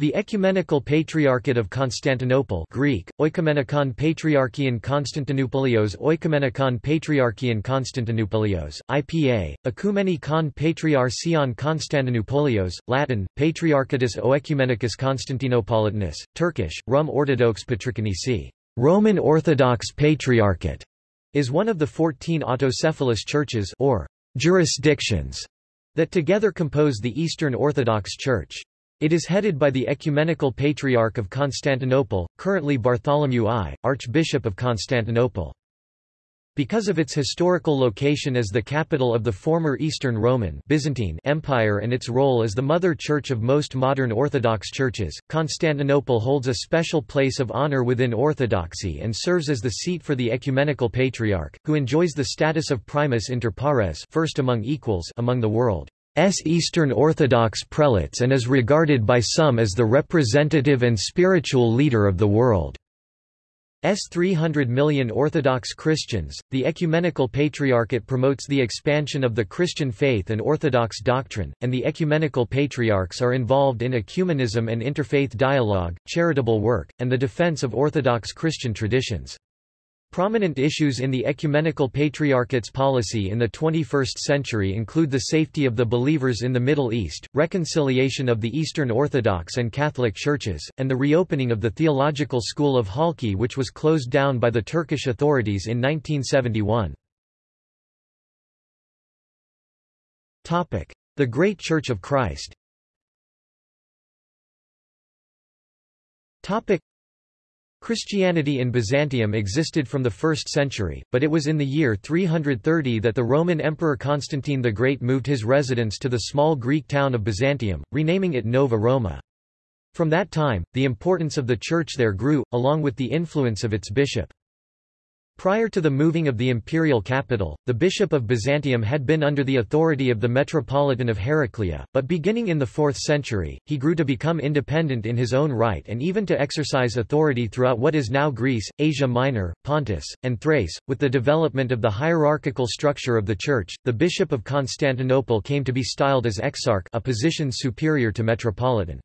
The Ecumenical Patriarchate of Constantinople Greek, Oikomenikon Patriarchion Konstantinopolios Oikomenikon Patriarchion Konstantinopolios, IPA, Ekumenikon Patriarchion Konstantinopolios, Latin, Patriarchatus Oecumenicus Constantinopolitanus, Turkish, Rum Orthodox Patrikonisi, Roman Orthodox Patriarchate, is one of the fourteen autocephalous churches or jurisdictions that together compose the Eastern Orthodox Church. It is headed by the Ecumenical Patriarch of Constantinople, currently Bartholomew I, Archbishop of Constantinople. Because of its historical location as the capital of the former Eastern Roman Byzantine Empire and its role as the mother church of most modern Orthodox churches, Constantinople holds a special place of honor within Orthodoxy and serves as the seat for the Ecumenical Patriarch, who enjoys the status of primus inter pares first among equals among the world. S. Eastern Orthodox prelates and is regarded by some as the representative and spiritual leader of the world. S 300 million Orthodox Christians. The Ecumenical Patriarchate promotes the expansion of the Christian faith and Orthodox doctrine, and the Ecumenical Patriarchs are involved in ecumenism and interfaith dialogue, charitable work, and the defense of Orthodox Christian traditions. Prominent issues in the Ecumenical Patriarchate's policy in the 21st century include the safety of the believers in the Middle East, reconciliation of the Eastern Orthodox and Catholic churches, and the reopening of the theological school of Halki which was closed down by the Turkish authorities in 1971. The Great Church of Christ Christianity in Byzantium existed from the 1st century, but it was in the year 330 that the Roman Emperor Constantine the Great moved his residence to the small Greek town of Byzantium, renaming it Nova Roma. From that time, the importance of the church there grew, along with the influence of its bishop. Prior to the moving of the imperial capital, the bishop of Byzantium had been under the authority of the metropolitan of Heraclea, but beginning in the 4th century, he grew to become independent in his own right and even to exercise authority throughout what is now Greece, Asia Minor, Pontus, and Thrace. With the development of the hierarchical structure of the church, the bishop of Constantinople came to be styled as exarch a position superior to metropolitan.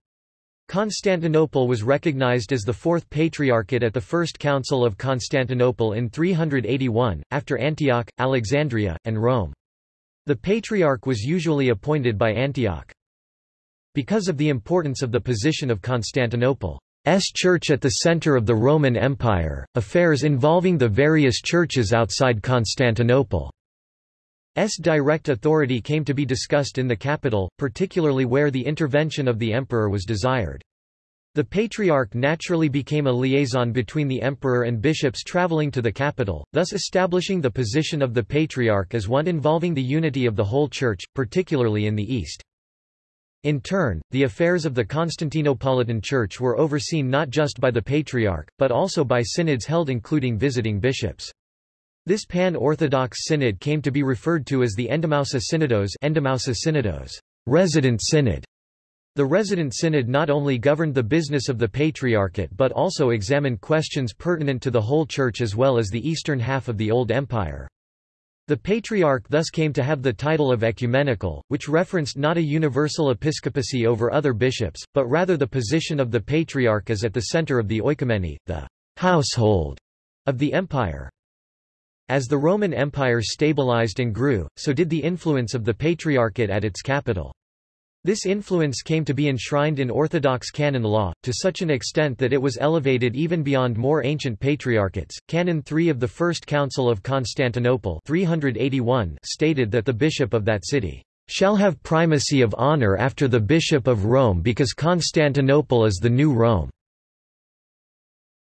Constantinople was recognized as the fourth patriarchate at the First Council of Constantinople in 381, after Antioch, Alexandria, and Rome. The patriarch was usually appointed by Antioch. Because of the importance of the position of Constantinople's church at the center of the Roman Empire, affairs involving the various churches outside Constantinople S direct authority came to be discussed in the capital, particularly where the intervention of the emperor was desired. The patriarch naturally became a liaison between the emperor and bishops traveling to the capital, thus establishing the position of the patriarch as one involving the unity of the whole church, particularly in the east. In turn, the affairs of the Constantinopolitan Church were overseen not just by the patriarch, but also by synods held including visiting bishops. This pan-Orthodox synod came to be referred to as the Endemousa Synodos, Endemousa Synodos resident synod. The resident synod not only governed the business of the Patriarchate but also examined questions pertinent to the whole Church as well as the eastern half of the Old Empire. The Patriarch thus came to have the title of ecumenical, which referenced not a universal episcopacy over other bishops, but rather the position of the Patriarch as at the center of the oikomene, the household of the empire. As the Roman Empire stabilized and grew, so did the influence of the Patriarchate at its capital. This influence came to be enshrined in Orthodox canon law, to such an extent that it was elevated even beyond more ancient patriarchates. Canon 3 of the First Council of Constantinople 381 stated that the bishop of that city shall have primacy of honor after the bishop of Rome because Constantinople is the new Rome.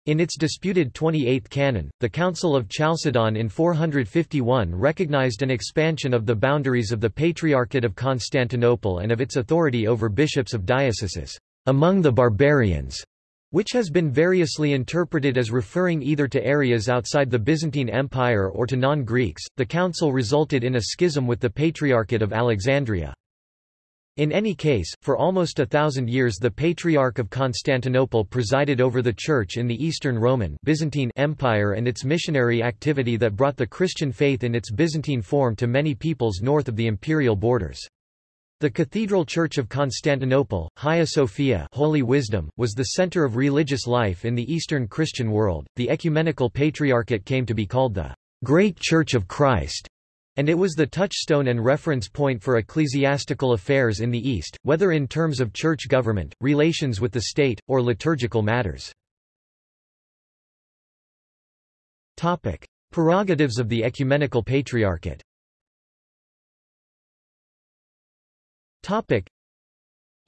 In its disputed 28th canon, the Council of Chalcedon in 451 recognized an expansion of the boundaries of the Patriarchate of Constantinople and of its authority over bishops of dioceses among the barbarians, which has been variously interpreted as referring either to areas outside the Byzantine Empire or to non-Greeks. The council resulted in a schism with the Patriarchate of Alexandria. In any case, for almost a thousand years the Patriarch of Constantinople presided over the Church in the Eastern Roman Byzantine Empire and its missionary activity that brought the Christian faith in its Byzantine form to many peoples north of the imperial borders. The Cathedral Church of Constantinople, Hagia Sophia Holy Wisdom, was the center of religious life in the Eastern Christian world. The ecumenical patriarchate came to be called the Great Church of Christ, and it was the touchstone and reference point for ecclesiastical affairs in the East, whether in terms of church government, relations with the state, or liturgical matters. Topic: Prerogatives of the ecumenical patriarchate.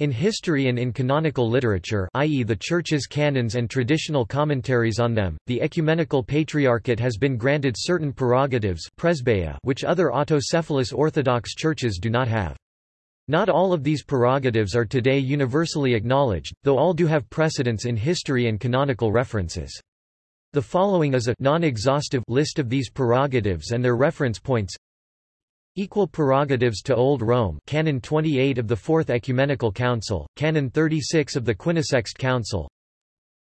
In history and in canonical literature i.e. the Church's canons and traditional commentaries on them, the Ecumenical Patriarchate has been granted certain prerogatives which other autocephalous Orthodox churches do not have. Not all of these prerogatives are today universally acknowledged, though all do have precedence in history and canonical references. The following is a non-exhaustive list of these prerogatives and their reference points. Equal prerogatives to Old Rome Canon 28 of the Fourth Ecumenical Council, Canon 36 of the Quinisext Council.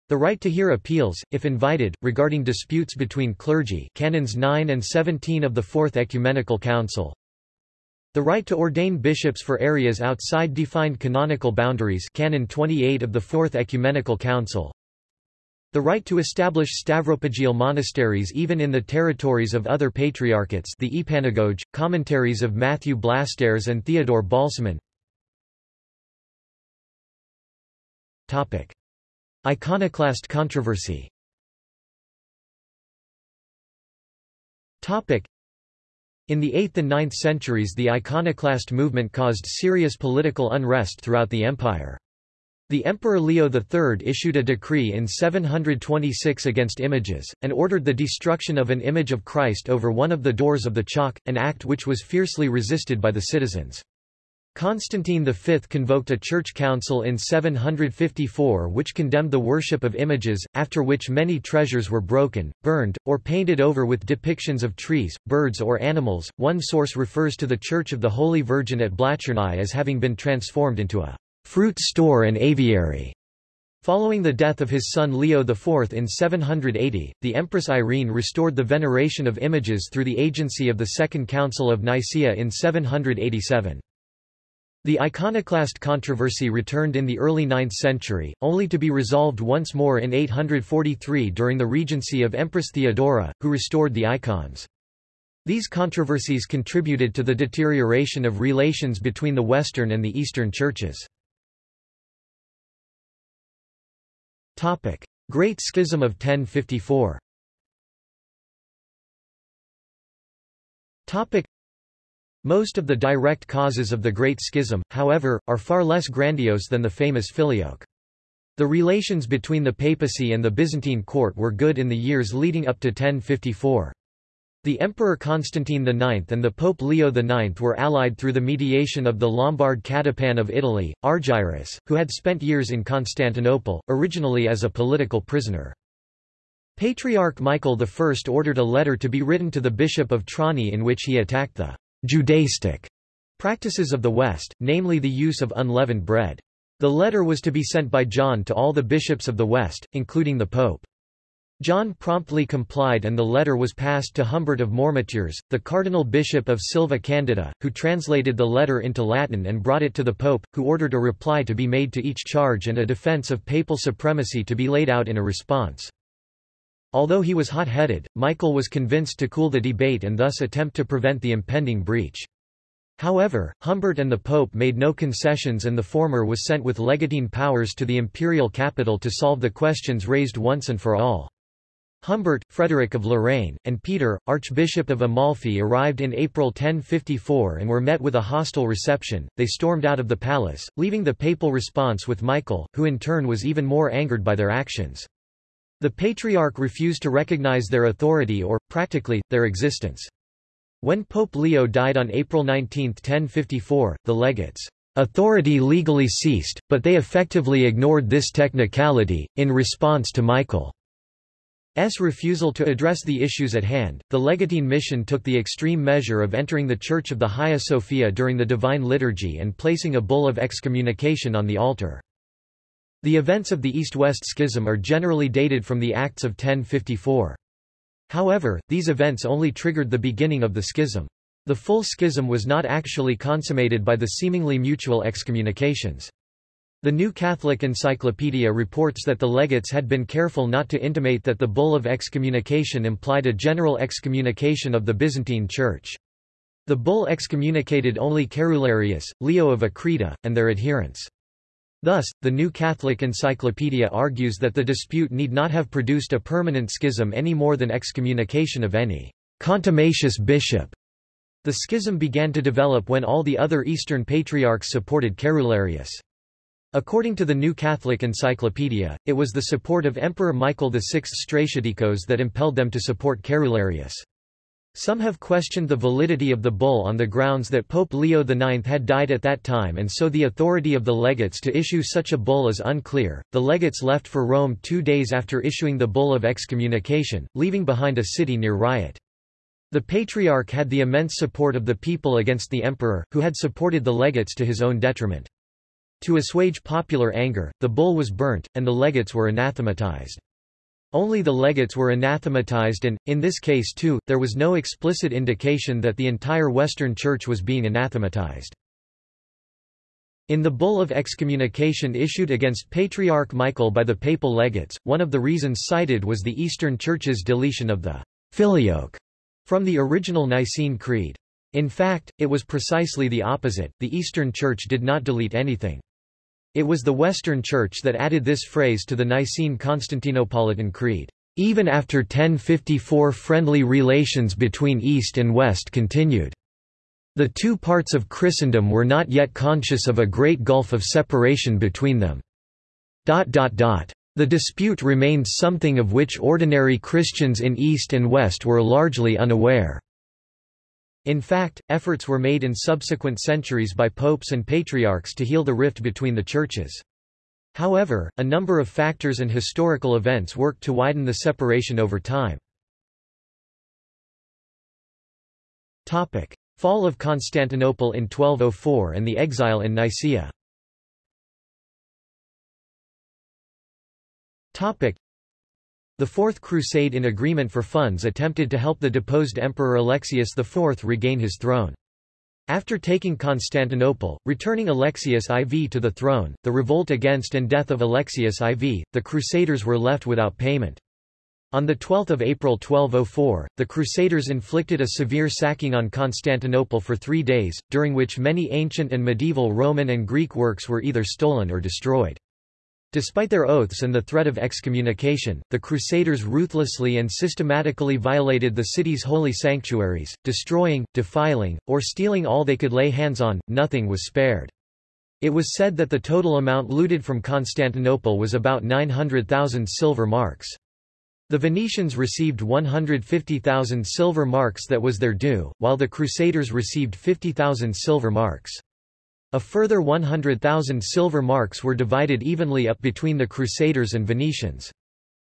The right to hear appeals, if invited, regarding disputes between clergy Canons 9 and 17 of the Fourth Ecumenical Council. The right to ordain bishops for areas outside defined canonical boundaries Canon 28 of the Fourth Ecumenical Council the right to establish Stavropegial monasteries even in the territories of other patriarchates the Epanagoge, commentaries of Matthew Blastares and Theodore Balsamon. Iconoclast controversy. In the 8th and 9th centuries the iconoclast movement caused serious political unrest throughout the empire. The Emperor Leo III issued a decree in 726 against images, and ordered the destruction of an image of Christ over one of the doors of the Chalk, an act which was fiercely resisted by the citizens. Constantine V convoked a church council in 754 which condemned the worship of images, after which many treasures were broken, burned, or painted over with depictions of trees, birds or animals. One source refers to the Church of the Holy Virgin at Blachernai as having been transformed into a fruit store and aviary. Following the death of his son Leo IV in 780, the Empress Irene restored the veneration of images through the agency of the Second Council of Nicaea in 787. The iconoclast controversy returned in the early 9th century, only to be resolved once more in 843 during the regency of Empress Theodora, who restored the icons. These controversies contributed to the deterioration of relations between the Western and the Eastern churches. Great Schism of 1054 Topic: Most of the direct causes of the Great Schism, however, are far less grandiose than the famous Filioque. The relations between the papacy and the Byzantine court were good in the years leading up to 1054. The Emperor Constantine IX and the Pope Leo IX were allied through the mediation of the Lombard Catapan of Italy, Argyrus, who had spent years in Constantinople, originally as a political prisoner. Patriarch Michael I ordered a letter to be written to the Bishop of Trani in which he attacked the Judaistic practices of the West, namely the use of unleavened bread. The letter was to be sent by John to all the bishops of the West, including the Pope. John promptly complied and the letter was passed to Humbert of Mourmoutiers, the cardinal bishop of Silva Candida, who translated the letter into Latin and brought it to the pope, who ordered a reply to be made to each charge and a defense of papal supremacy to be laid out in a response. Although he was hot-headed, Michael was convinced to cool the debate and thus attempt to prevent the impending breach. However, Humbert and the Pope made no concessions and the former was sent with legatine powers to the imperial capital to solve the questions raised once and for all. Humbert, Frederick of Lorraine, and Peter, Archbishop of Amalfi arrived in April 1054 and were met with a hostile reception. They stormed out of the palace, leaving the papal response with Michael, who in turn was even more angered by their actions. The Patriarch refused to recognize their authority or, practically, their existence. When Pope Leo died on April 19, 1054, the legates' authority legally ceased, but they effectively ignored this technicality, in response to Michael. S. refusal to address the issues at hand, the legatine mission took the extreme measure of entering the Church of the Hagia Sophia during the Divine Liturgy and placing a bull of excommunication on the altar. The events of the East-West Schism are generally dated from the Acts of 1054. However, these events only triggered the beginning of the schism. The full schism was not actually consummated by the seemingly mutual excommunications. The New Catholic Encyclopedia reports that the legates had been careful not to intimate that the bull of excommunication implied a general excommunication of the Byzantine Church. The bull excommunicated only Cerularius, Leo of Achrida, and their adherents. Thus, the New Catholic Encyclopedia argues that the dispute need not have produced a permanent schism any more than excommunication of any contumacious bishop. The schism began to develop when all the other Eastern patriarchs supported Cerularius. According to the New Catholic Encyclopedia, it was the support of Emperor Michael VI Stratiotikos that impelled them to support Cerularius. Some have questioned the validity of the bull on the grounds that Pope Leo IX had died at that time and so the authority of the legates to issue such a bull is unclear. The legates left for Rome two days after issuing the bull of excommunication, leaving behind a city near riot. The Patriarch had the immense support of the people against the emperor, who had supported the legates to his own detriment. To assuage popular anger, the bull was burnt, and the legates were anathematized. Only the legates were anathematized and, in this case too, there was no explicit indication that the entire Western Church was being anathematized. In the bull of excommunication issued against Patriarch Michael by the papal legates, one of the reasons cited was the Eastern Church's deletion of the filioque from the original Nicene Creed. In fact, it was precisely the opposite, the Eastern Church did not delete anything. It was the Western Church that added this phrase to the Nicene Constantinopolitan Creed. Even after 1054 friendly relations between East and West continued. The two parts of Christendom were not yet conscious of a great gulf of separation between them. The dispute remained something of which ordinary Christians in East and West were largely unaware. In fact, efforts were made in subsequent centuries by popes and patriarchs to heal the rift between the churches. However, a number of factors and historical events worked to widen the separation over time. Topic: Fall of Constantinople in 1204 and the exile in Nicaea the Fourth Crusade in agreement for funds attempted to help the deposed Emperor Alexius IV regain his throne. After taking Constantinople, returning Alexius IV to the throne, the revolt against and death of Alexius IV, the Crusaders were left without payment. On 12 April 1204, the Crusaders inflicted a severe sacking on Constantinople for three days, during which many ancient and medieval Roman and Greek works were either stolen or destroyed. Despite their oaths and the threat of excommunication, the Crusaders ruthlessly and systematically violated the city's holy sanctuaries, destroying, defiling, or stealing all they could lay hands on, nothing was spared. It was said that the total amount looted from Constantinople was about 900,000 silver marks. The Venetians received 150,000 silver marks that was their due, while the Crusaders received 50,000 silver marks. A further 100,000 silver marks were divided evenly up between the Crusaders and Venetians.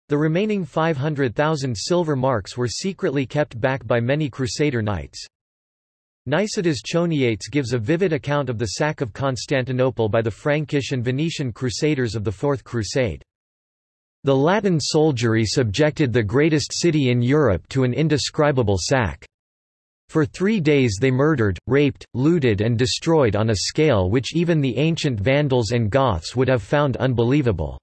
The remaining 500,000 silver marks were secretly kept back by many Crusader knights. Nicetas Choniates gives a vivid account of the sack of Constantinople by the Frankish and Venetian Crusaders of the Fourth Crusade. The Latin soldiery subjected the greatest city in Europe to an indescribable sack. For three days they murdered, raped, looted and destroyed on a scale which even the ancient Vandals and Goths would have found unbelievable.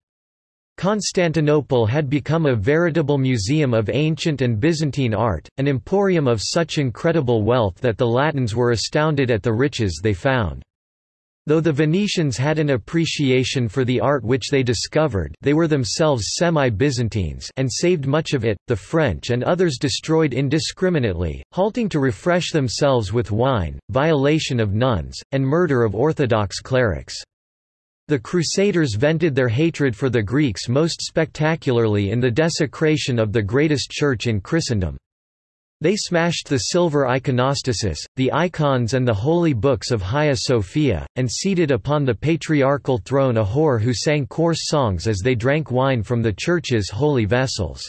Constantinople had become a veritable museum of ancient and Byzantine art, an emporium of such incredible wealth that the Latins were astounded at the riches they found. Though the Venetians had an appreciation for the art which they discovered they were themselves semi-Byzantines and saved much of it, the French and others destroyed indiscriminately, halting to refresh themselves with wine, violation of nuns, and murder of Orthodox clerics. The Crusaders vented their hatred for the Greeks most spectacularly in the desecration of the greatest church in Christendom. They smashed the silver iconostasis, the icons and the holy books of Hagia Sophia, and seated upon the patriarchal throne a whore who sang coarse songs as they drank wine from the church's holy vessels.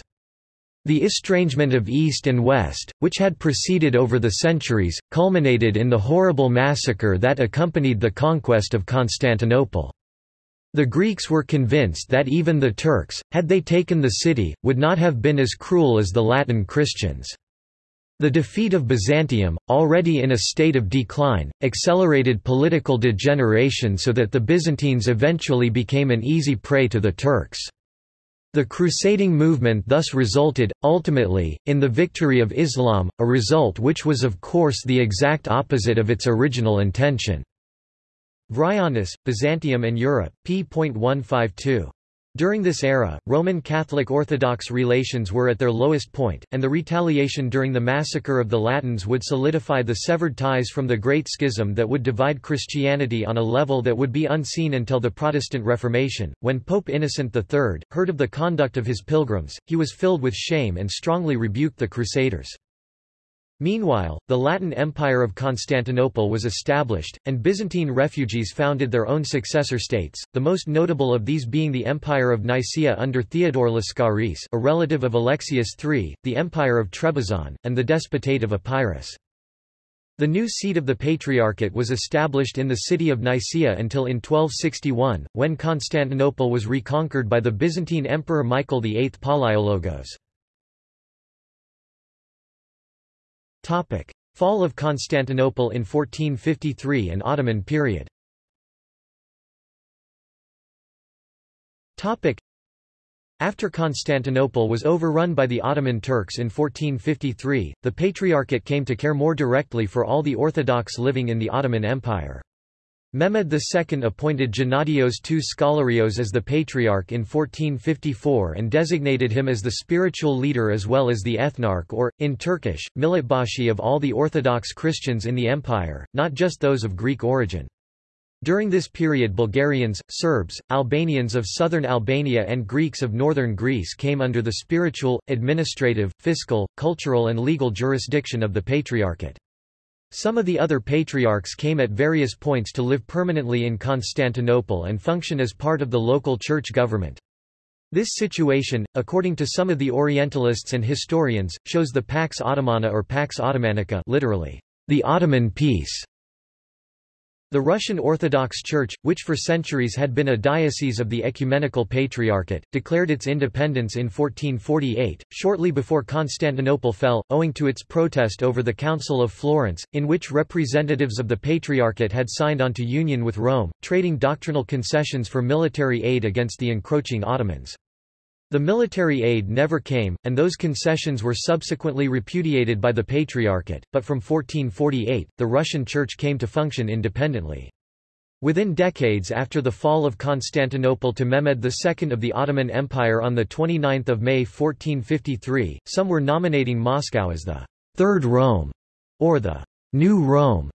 The estrangement of East and West, which had proceeded over the centuries, culminated in the horrible massacre that accompanied the conquest of Constantinople. The Greeks were convinced that even the Turks, had they taken the city, would not have been as cruel as the Latin Christians. The defeat of Byzantium, already in a state of decline, accelerated political degeneration so that the Byzantines eventually became an easy prey to the Turks. The crusading movement thus resulted, ultimately, in the victory of Islam, a result which was of course the exact opposite of its original intention. Vryonis, Byzantium and Europe, p.152. During this era, Roman Catholic Orthodox relations were at their lowest point, and the retaliation during the massacre of the Latins would solidify the severed ties from the Great Schism that would divide Christianity on a level that would be unseen until the Protestant Reformation. When Pope Innocent III heard of the conduct of his pilgrims, he was filled with shame and strongly rebuked the Crusaders. Meanwhile, the Latin Empire of Constantinople was established, and Byzantine refugees founded their own successor states, the most notable of these being the Empire of Nicaea under Theodore Lascaris a relative of Alexius III, the Empire of Trebizond, and the Despotate of Epirus. The new seat of the Patriarchate was established in the city of Nicaea until in 1261, when Constantinople was reconquered by the Byzantine Emperor Michael VIII Palaiologos. Topic. Fall of Constantinople in 1453 and Ottoman period Topic. After Constantinople was overrun by the Ottoman Turks in 1453, the Patriarchate came to care more directly for all the Orthodox living in the Ottoman Empire. Mehmed II appointed Gennadios II Scholarios as the Patriarch in 1454 and designated him as the spiritual leader as well as the ethnarch or, in Turkish, Militbashi of all the Orthodox Christians in the empire, not just those of Greek origin. During this period Bulgarians, Serbs, Albanians of southern Albania and Greeks of northern Greece came under the spiritual, administrative, fiscal, cultural and legal jurisdiction of the Patriarchate. Some of the other patriarchs came at various points to live permanently in Constantinople and function as part of the local church government. This situation, according to some of the Orientalists and historians, shows the Pax Ottomana or Pax Ottomanica literally, the Ottoman peace, the Russian Orthodox Church, which for centuries had been a diocese of the Ecumenical Patriarchate, declared its independence in 1448, shortly before Constantinople fell, owing to its protest over the Council of Florence, in which representatives of the Patriarchate had signed onto union with Rome, trading doctrinal concessions for military aid against the encroaching Ottomans. The military aid never came, and those concessions were subsequently repudiated by the Patriarchate, but from 1448, the Russian Church came to function independently. Within decades after the fall of Constantinople to Mehmed II of the Ottoman Empire on 29 May 1453, some were nominating Moscow as the Third Rome, or the New Rome.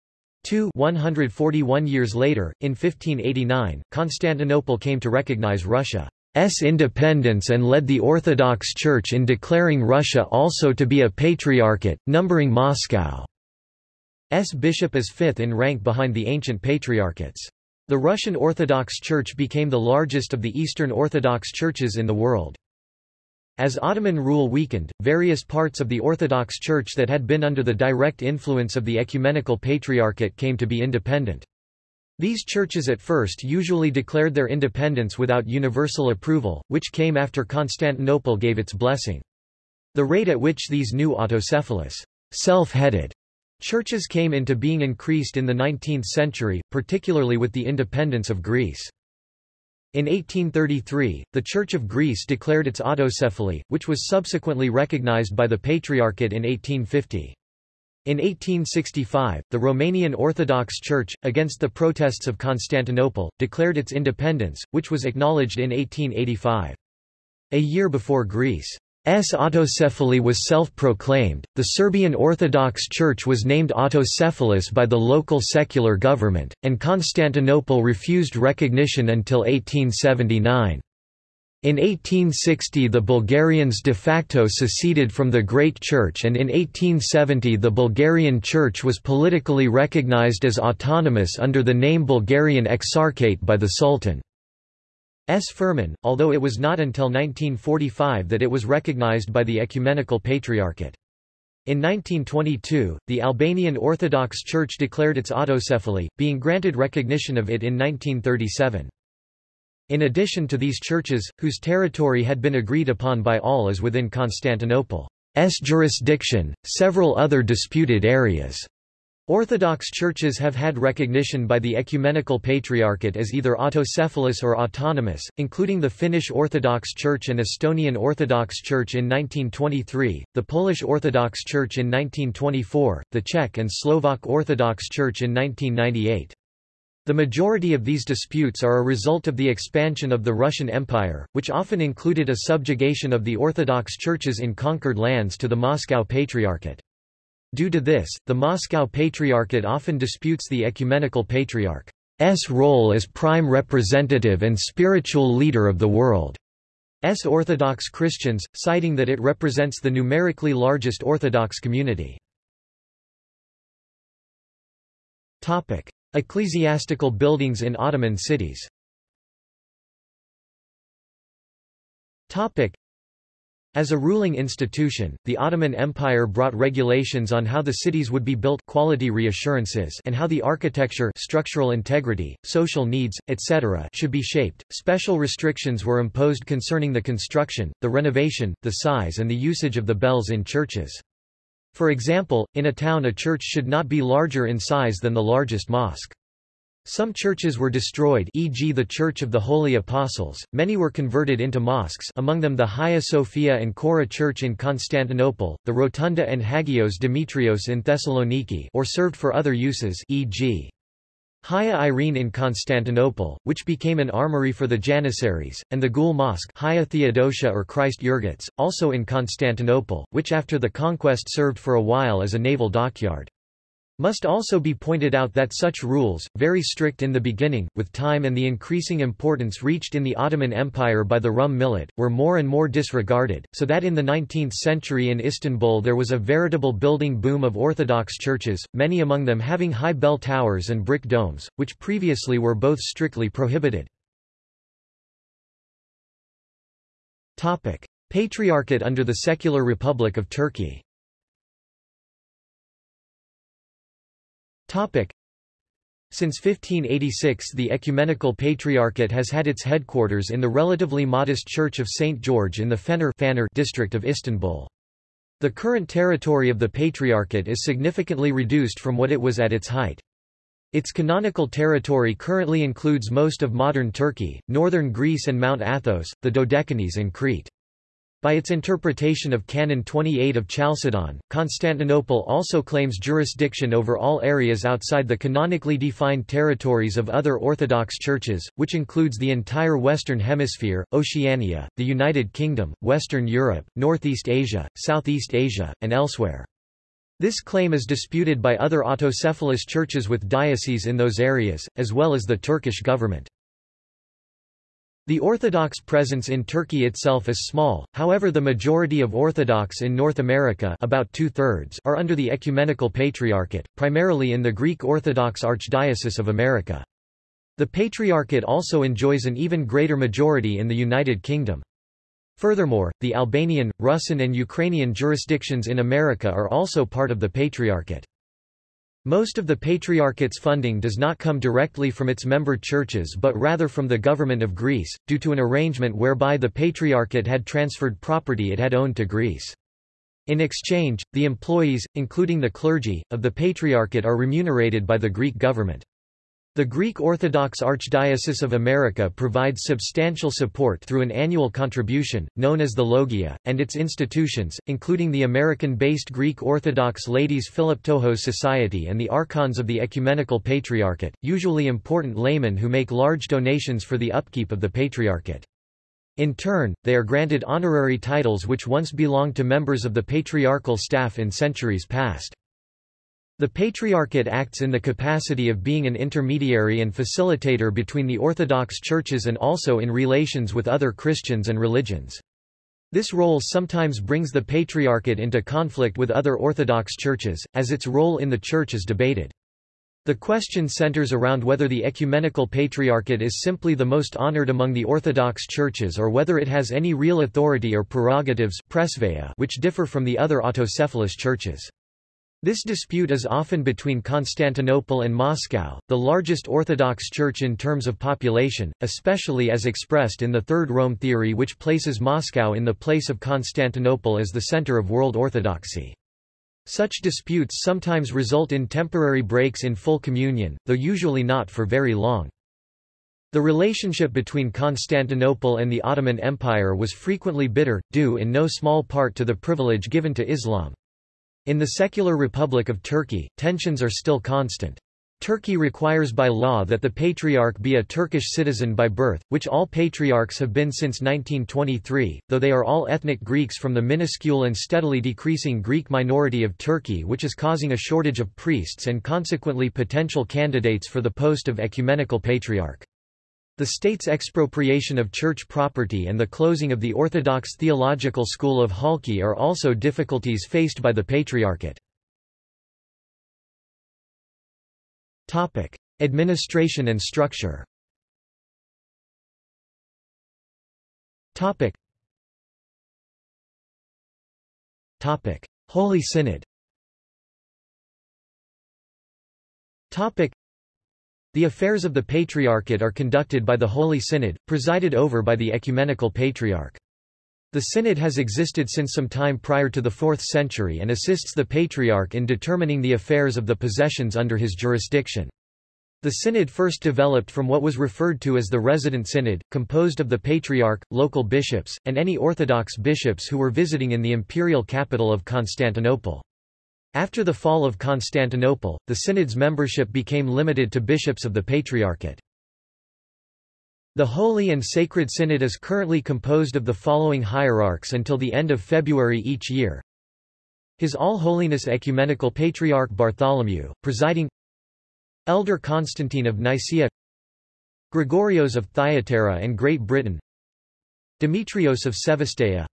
Two 141 years later, in 1589, Constantinople came to recognize Russia. S independence and led the Orthodox Church in declaring Russia also to be a patriarchate, numbering Moscow's bishop as fifth in rank behind the ancient patriarchates. The Russian Orthodox Church became the largest of the Eastern Orthodox churches in the world. As Ottoman rule weakened, various parts of the Orthodox Church that had been under the direct influence of the Ecumenical Patriarchate came to be independent. These churches at first usually declared their independence without universal approval, which came after Constantinople gave its blessing. The rate at which these new autocephalous, self-headed churches came into being increased in the 19th century, particularly with the independence of Greece. In 1833, the Church of Greece declared its autocephaly, which was subsequently recognized by the Patriarchate in 1850. In 1865, the Romanian Orthodox Church, against the protests of Constantinople, declared its independence, which was acknowledged in 1885. A year before Greece's autocephaly was self-proclaimed, the Serbian Orthodox Church was named autocephalous by the local secular government, and Constantinople refused recognition until 1879. In 1860 the Bulgarians de facto seceded from the Great Church and in 1870 the Bulgarian Church was politically recognized as autonomous under the name Bulgarian Exarchate by the Sultan. S. Firman, although it was not until 1945 that it was recognized by the Ecumenical Patriarchate. In 1922, the Albanian Orthodox Church declared its autocephaly, being granted recognition of it in 1937. In addition to these churches, whose territory had been agreed upon by all as within Constantinople's jurisdiction, several other disputed areas. Orthodox churches have had recognition by the Ecumenical Patriarchate as either autocephalous or autonomous, including the Finnish Orthodox Church and Estonian Orthodox Church in 1923, the Polish Orthodox Church in 1924, the Czech and Slovak Orthodox Church in 1998. The majority of these disputes are a result of the expansion of the Russian Empire, which often included a subjugation of the Orthodox churches in conquered lands to the Moscow Patriarchate. Due to this, the Moscow Patriarchate often disputes the Ecumenical Patriarch's role as prime representative and spiritual leader of the world's Orthodox Christians, citing that it represents the numerically largest Orthodox community. Ecclesiastical buildings in Ottoman cities as a ruling institution, the Ottoman Empire brought regulations on how the cities would be built quality reassurances and how the architecture structural integrity, social needs, etc. should be shaped. Special restrictions were imposed concerning the construction, the renovation, the size and the usage of the bells in churches. For example, in a town a church should not be larger in size than the largest mosque. Some churches were destroyed e.g. the Church of the Holy Apostles, many were converted into mosques among them the Hagia Sophia and Chora Church in Constantinople, the Rotunda and Hagios Demetrios in Thessaloniki or served for other uses e.g. Hagia Irene in Constantinople, which became an armory for the Janissaries, and the Gul Mosque Hagia Theodosia or Christ Euergetes, also in Constantinople, which after the conquest served for a while as a naval dockyard. Must also be pointed out that such rules, very strict in the beginning, with time and the increasing importance reached in the Ottoman Empire by the Rum Millet, were more and more disregarded, so that in the 19th century in Istanbul there was a veritable building boom of Orthodox churches, many among them having high bell towers and brick domes, which previously were both strictly prohibited. Patriarchate under the Secular Republic of Turkey Since 1586 the Ecumenical Patriarchate has had its headquarters in the relatively modest Church of St. George in the Fener district of Istanbul. The current territory of the Patriarchate is significantly reduced from what it was at its height. Its canonical territory currently includes most of modern Turkey, northern Greece and Mount Athos, the Dodecanese and Crete. By its interpretation of Canon 28 of Chalcedon, Constantinople also claims jurisdiction over all areas outside the canonically defined territories of other Orthodox churches, which includes the entire Western Hemisphere, Oceania, the United Kingdom, Western Europe, Northeast Asia, Southeast Asia, and elsewhere. This claim is disputed by other autocephalous churches with dioceses in those areas, as well as the Turkish government. The Orthodox presence in Turkey itself is small, however the majority of Orthodox in North America about two-thirds are under the Ecumenical Patriarchate, primarily in the Greek Orthodox Archdiocese of America. The Patriarchate also enjoys an even greater majority in the United Kingdom. Furthermore, the Albanian, Russian and Ukrainian jurisdictions in America are also part of the Patriarchate. Most of the Patriarchate's funding does not come directly from its member churches but rather from the government of Greece, due to an arrangement whereby the Patriarchate had transferred property it had owned to Greece. In exchange, the employees, including the clergy, of the Patriarchate are remunerated by the Greek government. The Greek Orthodox Archdiocese of America provides substantial support through an annual contribution, known as the Logia, and its institutions, including the American-based Greek Orthodox Ladies Philoptochos Society and the Archons of the Ecumenical Patriarchate, usually important laymen who make large donations for the upkeep of the Patriarchate. In turn, they are granted honorary titles which once belonged to members of the patriarchal staff in centuries past. The Patriarchate acts in the capacity of being an intermediary and facilitator between the Orthodox churches and also in relations with other Christians and religions. This role sometimes brings the Patriarchate into conflict with other Orthodox churches, as its role in the Church is debated. The question centers around whether the Ecumenical Patriarchate is simply the most honored among the Orthodox churches or whether it has any real authority or prerogatives which differ from the other autocephalous churches. This dispute is often between Constantinople and Moscow, the largest Orthodox church in terms of population, especially as expressed in the Third Rome theory which places Moscow in the place of Constantinople as the center of world orthodoxy. Such disputes sometimes result in temporary breaks in full communion, though usually not for very long. The relationship between Constantinople and the Ottoman Empire was frequently bitter, due in no small part to the privilege given to Islam. In the secular Republic of Turkey, tensions are still constant. Turkey requires by law that the patriarch be a Turkish citizen by birth, which all patriarchs have been since 1923, though they are all ethnic Greeks from the minuscule and steadily decreasing Greek minority of Turkey which is causing a shortage of priests and consequently potential candidates for the post of ecumenical patriarch. The state's expropriation of church property and the closing of the Orthodox theological school of Halki are also difficulties faced by the Patriarchate. Topic: Administration and structure. Topic. Topic: Holy Synod. Topic: the affairs of the Patriarchate are conducted by the Holy Synod, presided over by the Ecumenical Patriarch. The Synod has existed since some time prior to the 4th century and assists the Patriarch in determining the affairs of the possessions under his jurisdiction. The synod first developed from what was referred to as the resident synod, composed of the patriarch, local bishops, and any Orthodox bishops who were visiting in the imperial capital of Constantinople. After the fall of Constantinople, the synod's membership became limited to bishops of the Patriarchate. The Holy and Sacred Synod is currently composed of the following hierarchs until the end of February each year. His All-Holiness Ecumenical Patriarch Bartholomew, presiding. Elder Constantine of Nicaea. Gregorios of Thyatira and Great Britain. Demetrios of Sevastia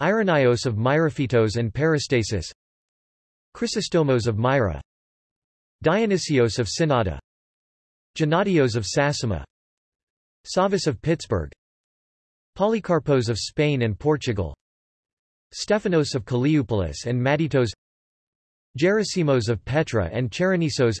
Irenaeus of Myrophytos and Peristasis Chrysostomos of Myra. Dionysios of Synnada Gennadios of Sassima. Savas of Pittsburgh. Polycarpos of Spain and Portugal. Stephanos of Kallioupolis and Madytos. Gerasimos of Petra and Cheronisos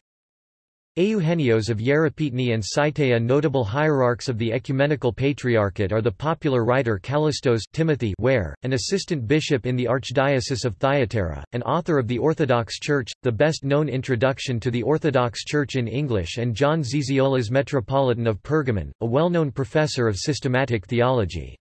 Eugenios of Yerepetni and Saitea Notable hierarchs of the Ecumenical Patriarchate are the popular writer Callistos Timothy Ware, an assistant bishop in the Archdiocese of Thyatira, and author of The Orthodox Church, the best-known introduction to the Orthodox Church in English and John Zizioulas Metropolitan of Pergamon, a well-known professor of systematic theology.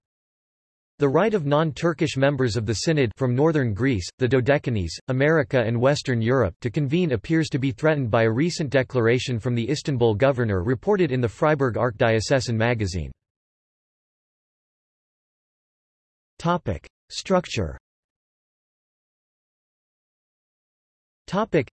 The right of non-Turkish members of the Synod from northern Greece, the Dodecanese, America and Western Europe to convene appears to be threatened by a recent declaration from the Istanbul governor reported in the Freiburg Archdiocesan magazine. Topic: Structure. Topic: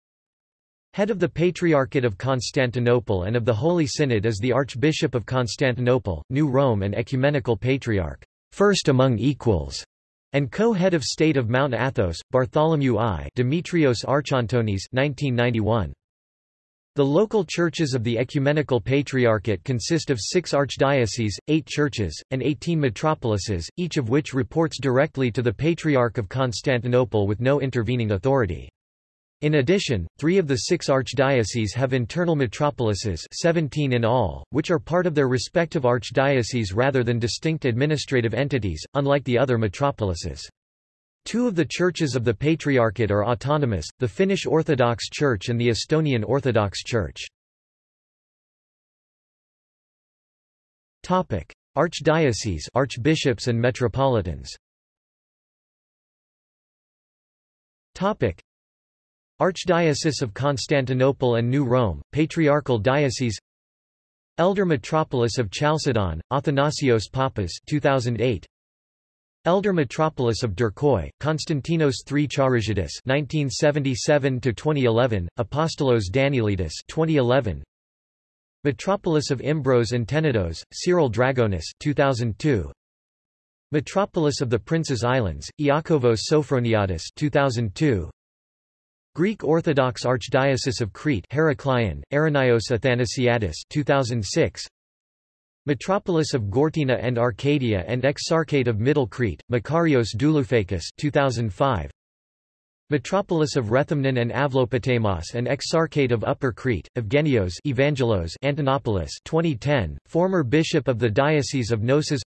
Head of the Patriarchate of Constantinople and of the Holy Synod is the Archbishop of Constantinople, New Rome and Ecumenical Patriarch first among equals, and co-head of state of Mount Athos, Bartholomew I Demetrios Archondonis 1991. The local churches of the Ecumenical Patriarchate consist of six archdioceses, eight churches, and eighteen metropolises, each of which reports directly to the Patriarch of Constantinople with no intervening authority. In addition, three of the six archdioceses have internal metropolises 17 in all, which are part of their respective archdioceses rather than distinct administrative entities, unlike the other metropolises. Two of the churches of the Patriarchate are autonomous, the Finnish Orthodox Church and the Estonian Orthodox Church. Archdioceses archbishops and metropolitans Archdiocese of Constantinople and New Rome, Patriarchal Diocese Elder Metropolis of Chalcedon, Athanasios Papas 2008. Elder Metropolis of Derkoi, Konstantinos III Charizidis 1977-2011, Apostolos Danielidis 2011. Metropolis of Imbros and Tenedos, Cyril Dragonis 2002. Metropolis of the Prince's Islands, Iakovos Sophroniadis 2002. Greek Orthodox Archdiocese of Crete Heraklion, Irenaeus Athanasiadis 2006 Metropolis of Gortyna and Arcadia and Exarchate of Middle Crete, Makarios Douloufakis 2005 Metropolis of Rethymnon and Avlopotamos and Exarchate of Upper Crete, Evgenios Evangelos Antonopoulos 2010, former bishop of the Diocese of Knossos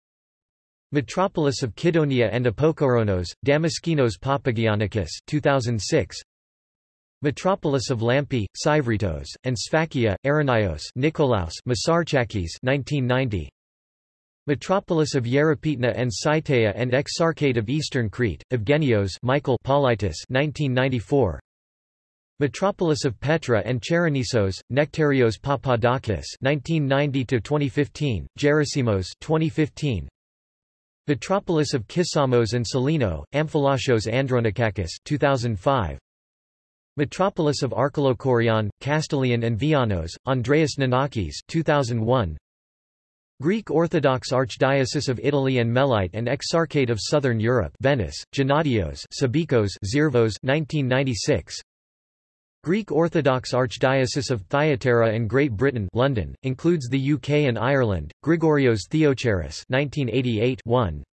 Metropolis of Kydonia and Apokoronos, Damaskinos Papagiannakis 2006, Metropolis of Lampi, Sivritos, and Sfakia, Aranios Nikolaos Masarchakis 1990, Metropolis of Yeripetna and Saitea and Exarchate of Eastern Crete, Evgenios Michael Paulitis 1994. Metropolis of Petra and Cheronisos, Nectarios Papadakis 1990-2015, Gerasimos 2015. Metropolis of Kissamos and Selino, Amphilochios Andronikakis 2005. Metropolis of Archelokorion, Castilian and Vianos, Andreas Nanakis 2001. Greek Orthodox Archdiocese of Italy and Melite and Exarchate of Southern Europe Venice, Gennadios Sabikos Zirvos 1996 Greek Orthodox Archdiocese of Thyatira and Great Britain London, includes the UK and Ireland, Grigorios Theocharis 1988 1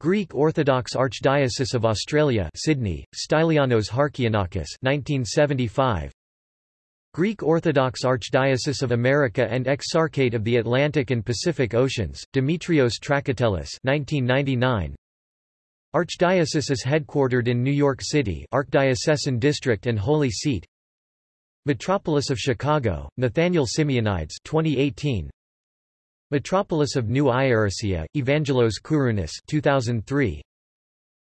Greek Orthodox Archdiocese of Australia Sydney, Stylianos Harkianakis 1975 Greek Orthodox Archdiocese of America and Exarchate of the Atlantic and Pacific Oceans, Demetrios Trakatellis 1999. Archdiocese is headquartered in New York City Archdiocesan District and Holy Seat Metropolis of Chicago, Nathaniel Simeonides 2018. Metropolis of New Ierasia, Evangelos Kourounis 2003.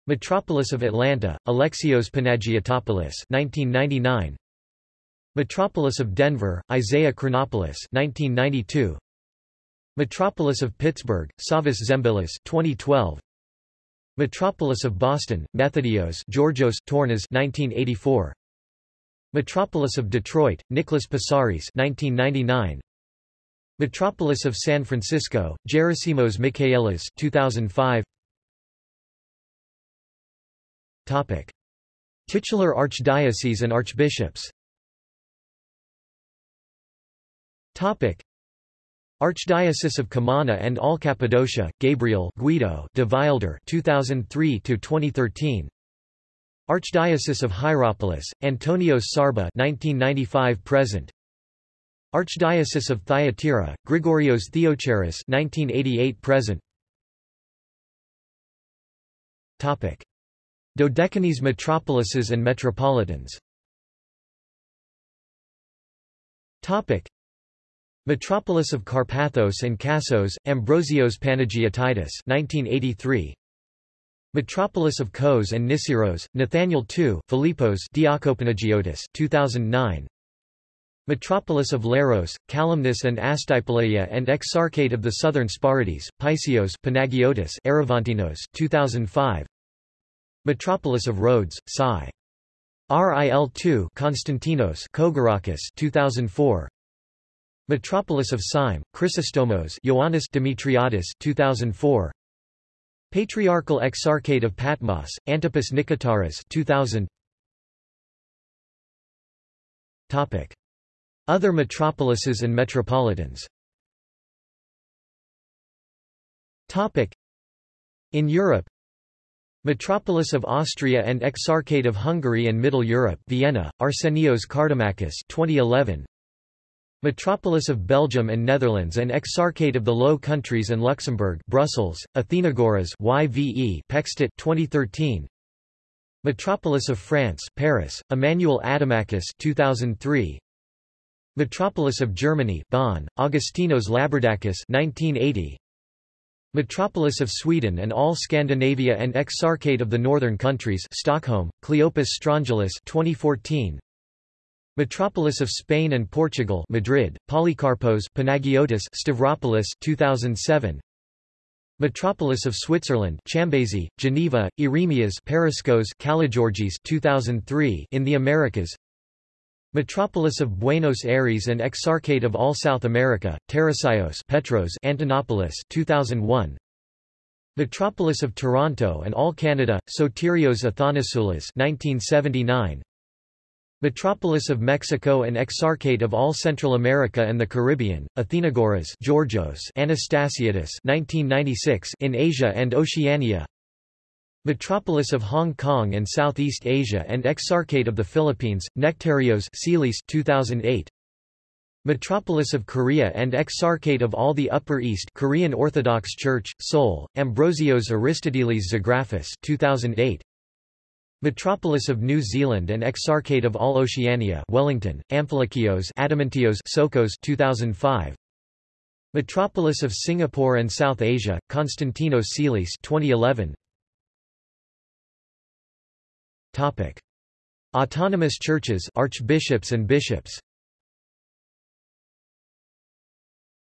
Metropolis of Atlanta, Alexios Panagiotopoulos 1999. Metropolis of Denver, Isaiah Chronopoulos 1992. Metropolis of Pittsburgh, Savas Zembilis 2012. Metropolis of Boston, Methodios Georgios Tornas 1984. Metropolis of Detroit, Nicholas Passaris 1999. Metropolis of San Francisco, Gerasimos Michaelis 2005. Topic: Titular archdiocese and archbishops. Topic. Archdiocese of Comana and All Cappadocia, Gabriel Guido de Wilder 2003 to 2013. Archdiocese of Hierapolis, Antonios Sharba 1995 present. Archdiocese of Thyatira, Grigorios Theocharis 1988 present. Topic: Dodecanese metropolises and metropolitans. Topic: Metropolis of Carpathos and Kassos, Ambrosios Panagiotitis 1983. Metropolis of Kos and Nisiros, Nathaniel II Philippos Diakopanagiotis 2009. Metropolis of Leros, Kalymnus and Astypaleia and Exarchate of the Southern Sporades, Paisios Panagiotis Aravantinos 2005. Metropolis of Rhodes, Psi. RIL2 Konstantinos Kogorakis 2004. Metropolis of Syme, Chrysostomos Ioannis Demetriadis 2004. Patriarchal Exarchate of Patmos, Antipas Nikotaras 2000. Topic. Other metropolises and metropolitans Topic. In Europe Metropolis of Austria and Exarchate of Hungary and Middle Europe Vienna, Arsenios Kardamakis 2011. Metropolis of Belgium and Netherlands and Exarchate of the Low Countries and Luxembourg Brussels, Athenagoras YVE Peckstadt 2013 Metropolis of France Paris, Emmanuel Adamakis 2003 Metropolis of Germany Bonn, Augustinos Labardakis 1980 Metropolis of Sweden and all Scandinavia and Exarchate of the Northern Countries Stockholm, Cleopas Strongylis 2014 Metropolis of Spain and Portugal Madrid, Polycarpos Panagiotis Stavropoulos 2007 Metropolis of Switzerland Chambézy, Geneva, Eremias Paraskos Kalogeorgis 2003 in the Americas Metropolis of Buenos Aires and Exarchate of all South America Tarasios Petros Antonopoulos 2001 Metropolis of Toronto and all Canada Sotirios Athanasoulas 1979 Metropolis of Mexico and Exarchate of all Central America and the Caribbean, Athenagoras Georgios Anastasiadis 1996 in Asia and Oceania Metropolis of Hong Kong and Southeast Asia and Exarchate of the Philippines, Nectarios Sealis 2008. Metropolis of Korea and Exarchate of all the Upper East Korean Orthodox Church, Seoul, Ambrosios Aristoteles Zographus 2008. Metropolis of New Zealand and Exarchate of all Oceania Wellington, Amphilochios Adamantios Sokos 2005. Metropolis of Singapore and South Asia, Constantino Sealis 2011. Topic. Autonomous churches archbishops and bishops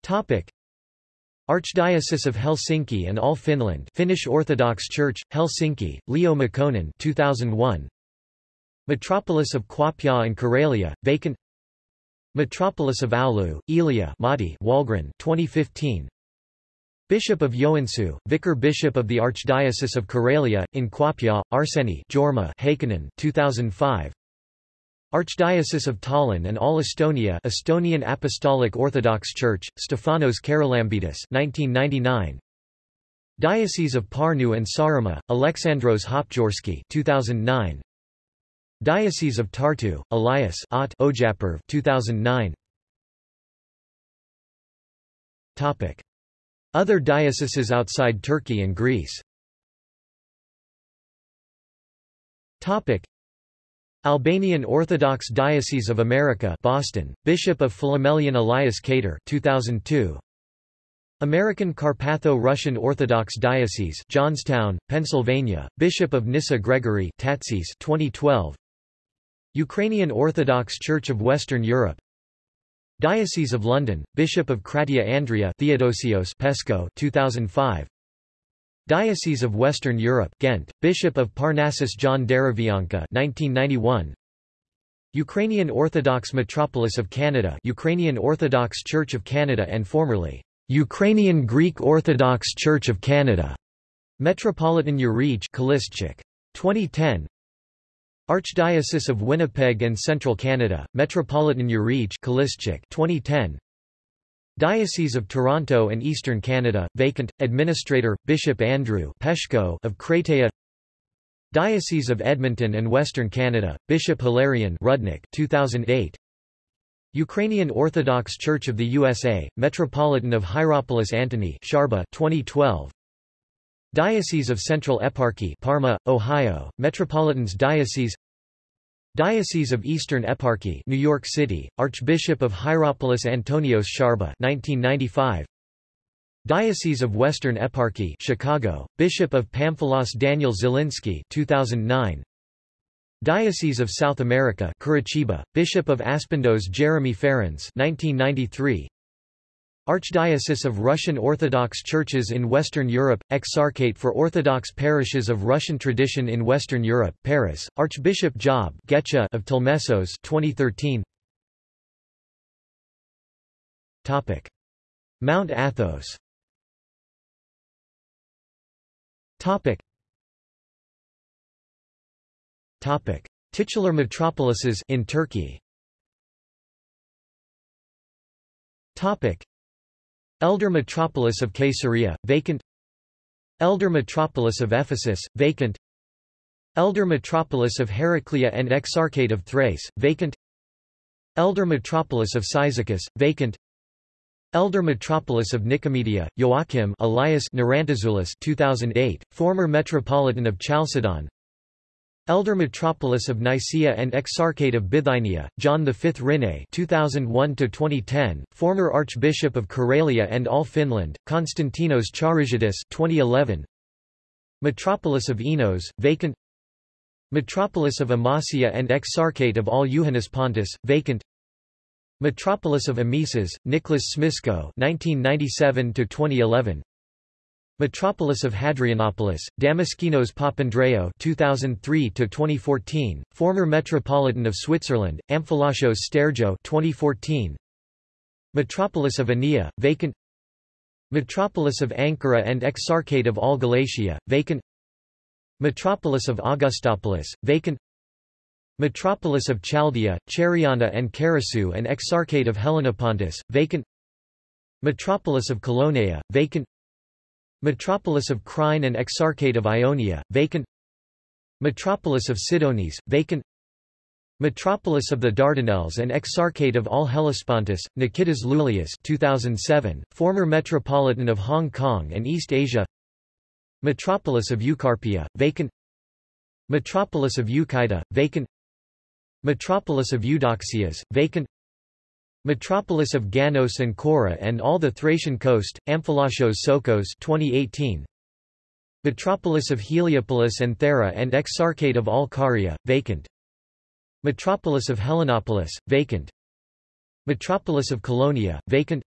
Topic. Archdiocese of Helsinki and All Finland Finnish Orthodox Church, Helsinki, Leo Makkonen 2001. Metropolis of Kuopio and Karelia, vacant Metropolis of Oulu, Elia Matti Wahlgren 2015. Bishop of Joensuu, Vicar Bishop of the Archdiocese of Karelia, in Kuopio, Arseni Jorma Heikkinen 2005. Archdiocese of Tallinn and all Estonia Estonian Apostolic Orthodox Church, Stefanos Karalambitis 1999. Diocese of Parnu and Saaremaa, Alexandros Hopjorski 2009. Diocese of Tartu, Elias Ott Ojapurv 2009. Topic. Other dioceses outside Turkey and Greece Topic. Albanian Orthodox Diocese of America Boston, Bishop of Philomelian Elias Kater 2002. American Carpatho-Russian Orthodox Diocese Johnstown, Pennsylvania, Bishop of Nyssa Gregory Tatsis 2012. Ukrainian Orthodox Church of Western Europe Diocese of London, Bishop of Kratia Andria Theodosios Pesco 2005 Diocese of Western Europe Ghent, Bishop of Parnassus John Derivianka 1991 Ukrainian Orthodox Metropolis of Canada Ukrainian Orthodox Church of Canada and formerly Ukrainian Greek Orthodox Church of Canada. Metropolitan Urij 2010 Archdiocese of Winnipeg and Central Canada, Metropolitan Urij 2010 Diocese of Toronto and Eastern Canada, vacant, Administrator, Bishop Andrew Peshko of Kratea Diocese of Edmonton and Western Canada, Bishop Hilarion Rudnick 2008 Ukrainian Orthodox Church of the USA, Metropolitan of Hierapolis Antony Sharba 2012 Diocese of Central Eparchy Parma, Ohio, Metropolitan's Diocese Diocese of Eastern Eparchy New York City, Archbishop of Hierapolis Antonios Sharba 1995 Diocese of Western Eparchy Chicago, Bishop of Pamphilos Daniel Zielinski 2009 Diocese of South America Curitiba, Bishop of Aspendos Jeremy Ferens 1993 Archdiocese of Russian Orthodox Churches in Western Europe, Exarchate for Orthodox Parishes of Russian Tradition in Western Europe, Paris, Archbishop Job Getcha of Telmessos 2013. Topic. Mount Athos Topic. Topic. Titular metropolises in Turkey Topic. Elder metropolis of Caesarea, vacant. Elder metropolis of Ephesus, vacant. Elder metropolis of Heraclea and Exarchate of Thrace, vacant. Elder metropolis of Cyzicus, vacant. Elder metropolis of Nicomedia, Joachim Elias Narantazoulis 2008, former metropolitan of Chalcedon Elder Metropolis of Nicaea and Exarchate of Bithynia, John V Rinne 2001-2010, former Archbishop of Karelia and all Finland, Konstantinos Charizidis 2011. Metropolis of Enos, vacant. Metropolis of Amasia and Exarchate of all Iohannis Pontus, vacant. Metropolis of Amises, Nicholas Smisko 1997-2011 Metropolis of Hadrianopolis, Damaskinos Papandreou 2003-2014, former Metropolitan of Switzerland, Amphilochios Stergio 2014. Metropolis of Ania, vacant. Metropolis of Ankara and Exarchate of all Galatia, vacant. Metropolis of Augustopolis, vacant. Metropolis of Chaldea, Cheriana and Karasu and Exarchate of Helenopontus, vacant. Metropolis of Colonia, vacant Metropolis of Crine and Exarchate of Ionia, vacant. Metropolis of Sidonis, vacant. Metropolis of the Dardanelles and Exarchate of All Hellespontus, Nikitas Loulias 2007, former Metropolitan of Hong Kong and East Asia. Metropolis of Eucarpia, vacant. Metropolis of Eucida, vacant. Metropolis of Eudoxias, vacant Metropolis of Ganos and Kora and all the Thracian coast, Amphilochios Sokos 2018. Metropolis of Heliopolis and Thera and Exarchate of all vacant. Metropolis of Helenopolis, vacant. Metropolis of Colonia, vacant.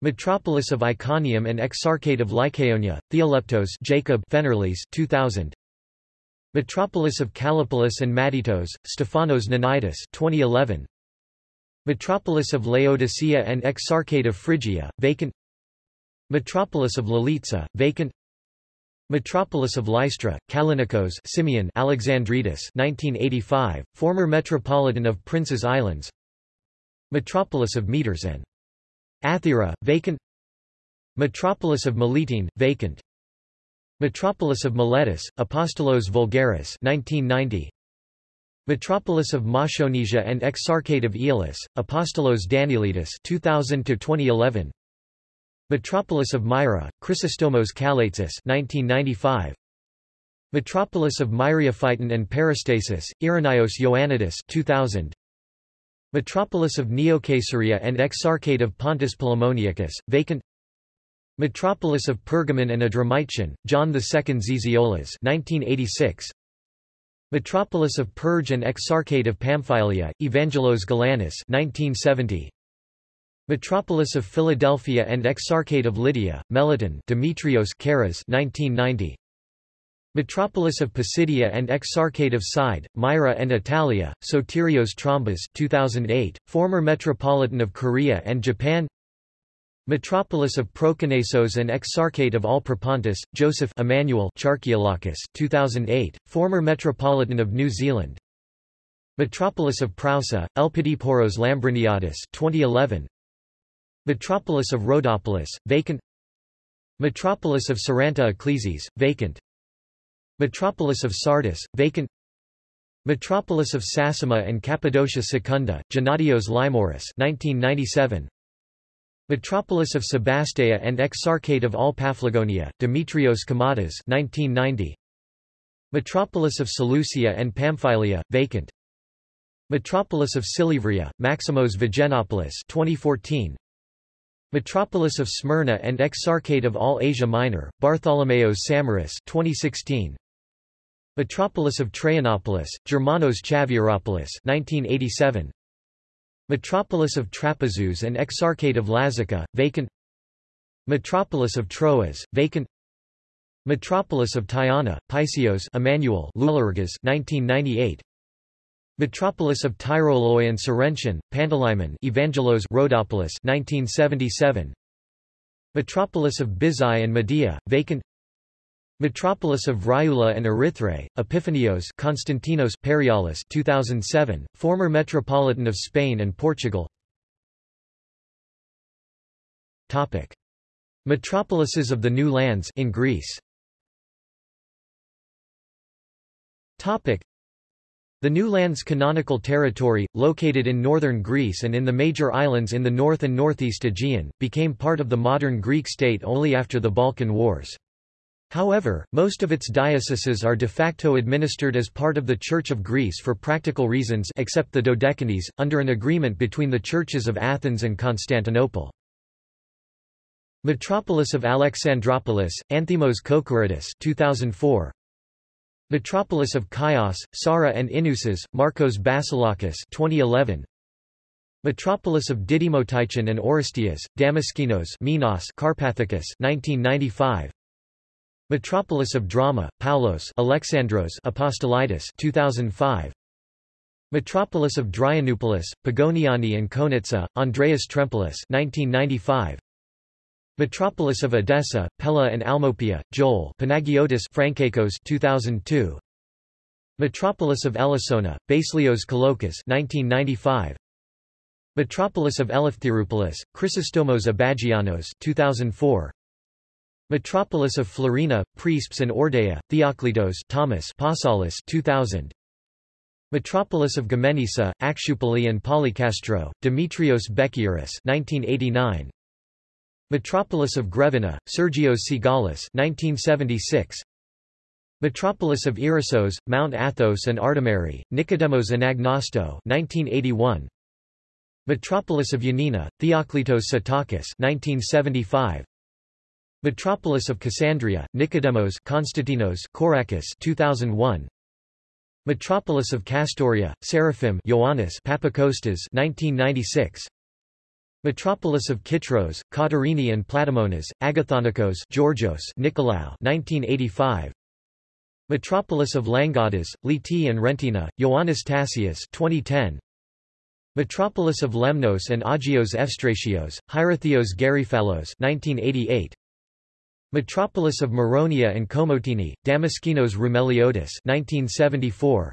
Metropolis of Iconium and Exarchate of Lycaonia, Theoleptos Jacob Fenerles 2000. Metropolis of Callipolis and Madytos, Stephanos Nanitis 2011. Metropolis of Laodicea and Exarchate of Phrygia, vacant. Metropolis of Lalitza, vacant. Metropolis of Lystra, Kalinikos Simeon Alexandritis 1985, former Metropolitan of Prince's Islands Metropolis of Meters and Athira, vacant Metropolis of Melitene, vacant Metropolis of Miletus, Apostolos Vulgaris 1990 Metropolis of Moshonesia and Exarchate of Aeolis, Apostolos Danielitis 2000 2011 Metropolis of Myra, Chrysostomos Kalaitsis 1995. Metropolis of Myriophyton and Peristasis, Irenaeus Ioannidis 2000. Metropolis of Neocaesarea and Exarchate of Pontus Polemoniacus, vacant Metropolis of Pergamon and Adramyttion, John II Zizioulas 1986. Metropolis of Perge and Exarchate of Pamphylia, Evangelos Galanis 1970. Metropolis of Philadelphia and Exarchate of Lydia, Meliton Demetrios Karas 1990. Metropolis of Pisidia and Exarchate of Side, Myra and Italia, Sotirios Trombas 2008, former Metropolitan of Korea and Japan Metropolis of Proconnesos and Exarchate of All Propontis, Joseph Emmanuel Charkiolakis 2008, former Metropolitan of New Zealand. Metropolis of Prousa, Elpidophoros Lambriniadis 2011, Metropolis of Rhodopolis, vacant. Metropolis of Saranta Ecclesies, vacant. Metropolis of Sardis, vacant. Metropolis of Sassima and Cappadocia Secunda, Gennadios Limoris 1997. Metropolis of Sebastea and Exarchate of all Paphlagonia, Demetrios Kamatas 1990. Metropolis of Seleucia and Pamphylia, vacant Metropolis of Silivria, Maximos Vigenopoulos 2014. Metropolis of Smyrna and Exarchate of all Asia Minor, Bartholomeos Samaras 2016. Metropolis of Traianopolis, Germanos Chavieropoulos 1987. Metropolis of Trapezus and Exarchate of Lazica, vacant Metropolis of Troas, vacant Metropolis of Tyana, Pysios Emmanuel 1998. Metropolis of Tyroloi and Sorrentian, Pantalaimon Evangelos Rhodopolis 1977. Metropolis of Bizai and Medea, vacant Metropolis of Vryula and Erythrae, Epiphanios Konstantinos Perialis 2007, former Metropolitan of Spain and Portugal Topic. Metropolises of the New Lands in Greece Topic. The New Land's canonical territory, located in northern Greece and in the major islands in the north and northeast Aegean, became part of the modern Greek state only after the Balkan Wars. However, most of its dioceses are de facto administered as part of the Church of Greece for practical reasons except the Dodecanese, under an agreement between the churches of Athens and Constantinople. Metropolis of Alexandropolis, Anthimos Kokoridis 2004. Metropolis of Chios, Sara and Inusas, Marcos Basilakis 2011. Metropolis of Didymotychon and Oristias, Damaskinos Minos Carpathicus 1995. Metropolis of Drama, Paulos Alexandros Apostolitis 2005. Metropolis of Dryanupolis, Pagoniani and Konitsa, Andreas Trempolis 1995. Metropolis of Edessa, Pella and Almopia, Joel Panagiotis Frankakos 2002. Metropolis of Elissona, Baselios Kalokas 1995. Metropolis of Eleftheropolis, Chrysostomos Abagianos 2004. Metropolis of Florina, Prespes and Ordea, Theoklitos Thomas Pasalis 2000. Metropolis of Gamenissa, Akshupali and Polycastro, Demetrios Bekiris 1989. Metropolis of Grevina, Sergios Sigalis 1976. Metropolis of Irissos, Mount Athos and Artemari, Nicodemos Anagnosto 1981. Metropolis of Yanina, Theoklitos Satakis 1975. Metropolis of Cassandria, Nicodemos Konstantinos Korakis 2001. Metropolis of Castoria, Seraphim Ioannis Papakostas 1996. Metropolis of Kitros, Katerini and Platamonas, Agathonikos Georgios Nikolaou 1985. Metropolis of Langadas, Liti and Rentina, Ioannis Tassius 2010. Metropolis of Lemnos and Agios Evstratios, Hierotheos Gariphalos 1988. Metropolis of Moronia and Komotini, Damaskinos Roumeliotis 1974.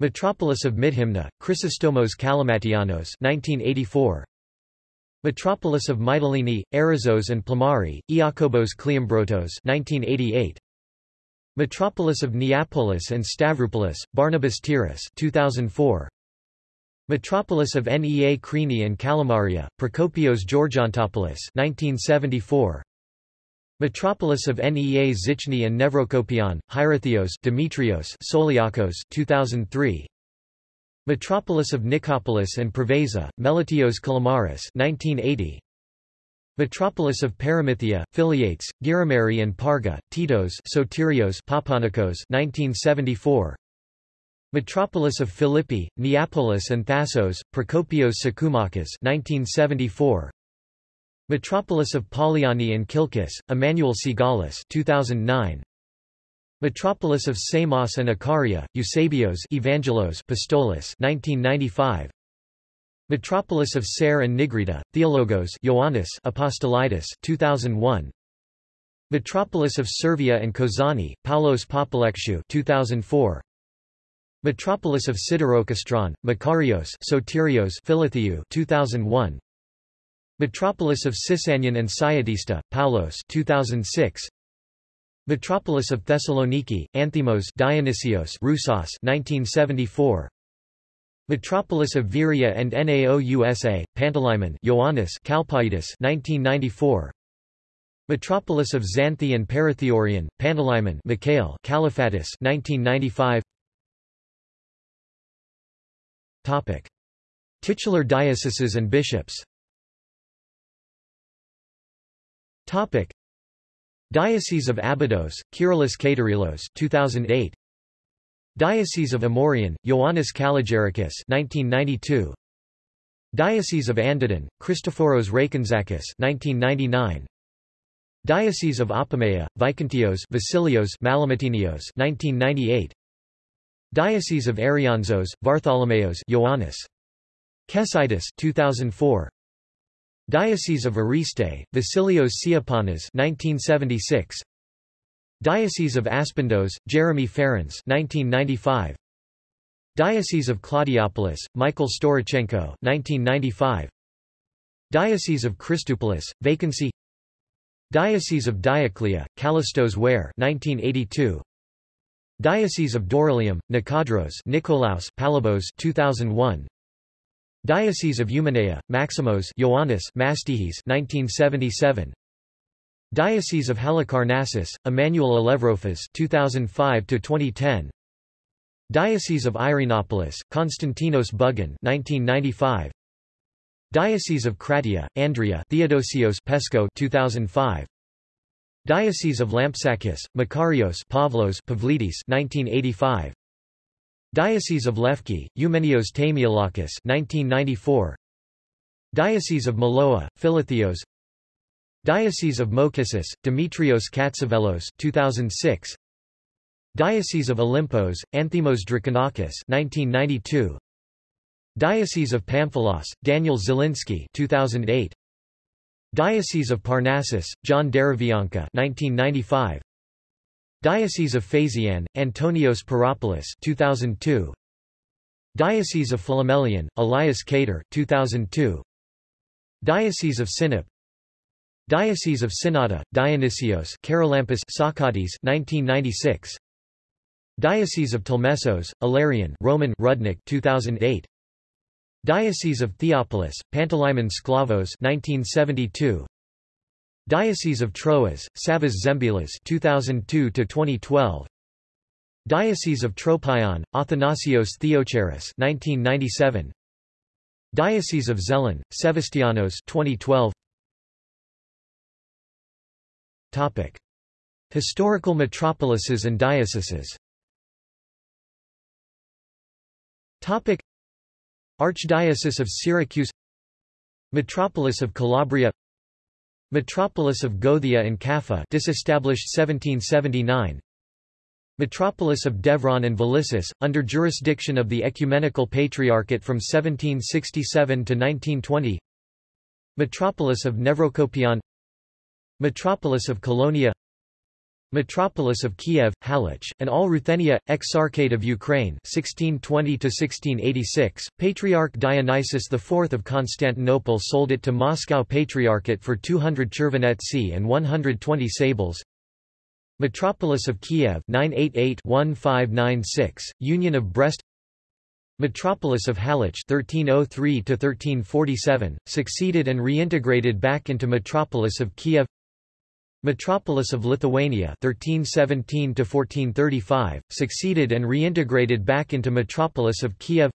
Metropolis of Midhymna, Chrysostomos Kalamatianos 1984. Metropolis of Mytilene, Arizos and Plamari, Iakobos Kleombrotos 1988. Metropolis of Neapolis and Stavropolis, Barnabas Tiras 2004. Metropolis of Nea Krini and Kalamaria, Prokopios Georgiantopoulos 1974. Metropolis of Nea Zichni and Nevrokopion, Hierotheos Demetrios Soliakos 2003. Metropolis of Nicopolis and Preveza, Melitios Kalamaris 1980. Metropolis of Paramythia, Philiates, Girimari and Parga, Titos Sotirios Papanikos 1974. Metropolis of Philippi, Neapolis and Thassos, Prokopios Sakoumakas 1974. Metropolis of Poliani and Kilkis, Emmanuel Sigalis 2009. Metropolis of Samos and Icaria, Eusebios Evangelos Pistolis 1995. Metropolis of Ser and Nigrita, Theologos Ioannis Apostolitis 2001. Metropolis of Servia and Kozani, Paulos Papalekshu 2004. Metropolis of Siderokastron, Makarios Sotirios Philotheu 2001. Metropolis of Sisanion and Syatista, Paulos 2006. Metropolis of Thessaloniki, Anthimos Dionysios Roussos 1974. Metropolis of Viria and Naousa, Pantalaimon Ioannis Kalpaitis 1994. Metropolis of Xanthi and Paratheorion, Pantalaimon Mikhail Caliphatis 1995. Topic: Titular dioceses and bishops. Topic: Diocese of Abydos, Kyrillos Katerilos 2008. Diocese of Amorian, Ioannis Kalogerakis 1992. Diocese of Andadon, Christophoros Rakonzakis 1999. Diocese of Apamea, Vikontios Vasilios Malamatinios 1998. Diocese of Arianzos, Vartholomeos Ioannis Kesitis 2004. Diocese of Ariste, Vasilios Siapanas 1976. Diocese of Aspendos, Jeremy Ferens 1995. Diocese of Claudiopolis, Michael Storochenko 1995. Diocese of Christopolis, vacancy Diocese of Dioclea, Kallistos Ware 1982. Diocese of Dorylium, Nikadros Nikolaos Palabos 2001. Diocese of Eumenea, Maximos Ioannis Mastihis 1977. Diocese of Halicarnassus, Emmanuel Alevrofas 2005 to 2010. Diocese of Irenopolis, Konstantinos Bugan 1995. Diocese of Kratia, Andrea Theodosios Pesco 2005. Diocese of Lampsakis, Makarios Pavlos Pavlidis 1985. Diocese of Lefki, Eumenios Tamiolakis 1994. Diocese of Maloa, Philotheos Diocese of Mokisis, Demetrios Katsavelos 2006. Diocese of Olympos, Anthimos Drakonakis 1992. Diocese of Pamphilos, Daniel Zielinski 2008. Diocese of Parnassus, John Derivianka 1995. Diocese of Phasian, Antonios Paropoulos 2002. Diocese of Philomelion, Elias Cater 2002. Diocese of Sinop Diocese of Synnada, Dionysios Charalampos Socrates 1996 Diocese of Telmessos, Ilarion Roman Rudnik 2008 Diocese of Theopolis, Pantalaimon Sklavos 1972 Diocese of Troas, Savas Zembilas 2002 to 2012 Diocese of Tropion, Athanasios Theocharis 1997 Diocese of Zelen, Sevastianos 2012 Topic Historical metropolises and dioceses. Topic Archdiocese of Syracuse. Metropolis of Calabria Metropolis of Gothia and Kaffa disestablished 1779 Metropolis of Devron and Valissus, under jurisdiction of the Ecumenical Patriarchate from 1767 to 1920 Metropolis of Nevrokopion Metropolis of Colonia Metropolis of Kiev, Halych, and all Ruthenia, Exarchate of Ukraine 1620–1686, Patriarch Dionysius IV of Constantinople sold it to Moscow Patriarchate for 200 chervonetsi and 120 sables. Metropolis of Kiev 988-1596, Union of Brest. Metropolis of Halych 1303–1347, succeeded and reintegrated back into Metropolis of Kiev Metropolis of Lithuania 1317 to 1435 succeeded and reintegrated back into Metropolis of Kiev.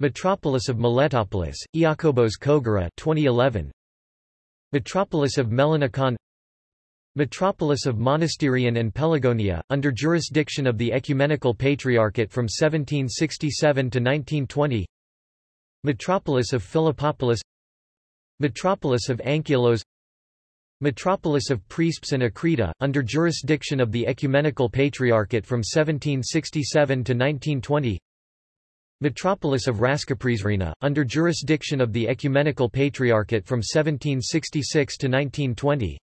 Metropolis of Miletopolis Iakobos Kogara 2011 Metropolis of Melanikon Metropolis of Monasterion and Pelagonia, under jurisdiction of the Ecumenical Patriarchate from 1767 to 1920 Metropolis of Philippopolis. Metropolis of Ankylos Metropolis of Prespes and Akrita, under jurisdiction of the Ecumenical Patriarchate from 1767 to 1920 Metropolis of Raskaprizrena, under jurisdiction of the Ecumenical Patriarchate from 1766 to 1920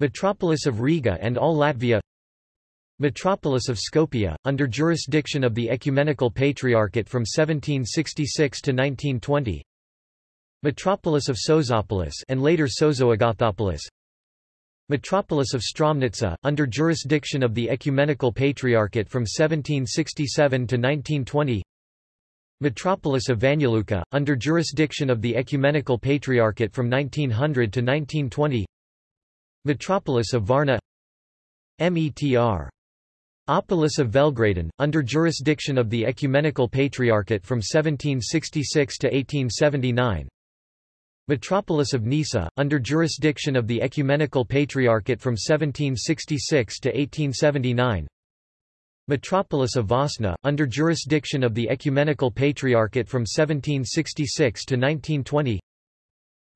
Metropolis of Riga and all Latvia. Metropolis of Skopje, under jurisdiction of the Ecumenical Patriarchate from 1766 to 1920 Metropolis of Sozopolis and later Sozoagathopolis. Metropolis of Stromnitsa, under jurisdiction of the Ecumenical Patriarchate from 1767 to 1920 Metropolis of Banja under jurisdiction of the Ecumenical Patriarchate from 1900 to 1920 Metropolis of Varna. METR. Opolis of Velgraden, under jurisdiction of the Ecumenical Patriarchate from 1766 to 1879 Metropolis of Nisa, under jurisdiction of the Ecumenical Patriarchate from 1766 to 1879 Metropolis of Vosna, under jurisdiction of the Ecumenical Patriarchate from 1766 to 1920